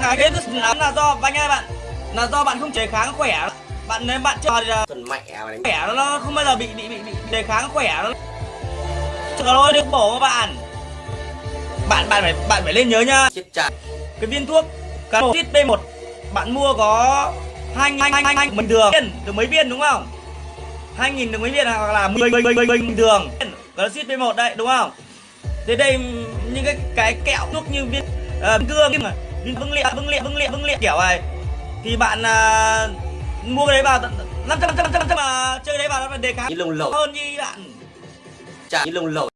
bạn cái cái lắm là do anh ơi bạn là do bạn không chế kháng khỏe. Bạn nếu bạn chơi thì Phần mẹ mày khỏe nó không bao giờ bị bị bị bị đề kháng khỏe nó trời ơi được bổ mà bạn. Bạn bạn phải bạn phải lên nhớ nhá cái viên thuốc Canotit B1 bạn mua có hai hai hai hai bình thường. Được mấy viên đúng không? Hai nghìn được mấy viên hoặc là mười mười mười bình thường. Canotit B1 đây đúng không? Thế đây những cái cái kẹo thuốc như viên uh, cương viên vững liệt vững liệt vững liệt vững liệt kiểu này thì bạn uh, mua cái đấy vào năm trăm năm trăm năm trăm mà chơi cái đấy vào nó đề kháng lông lẩu. hơn như bạn. Chả như lông lẩu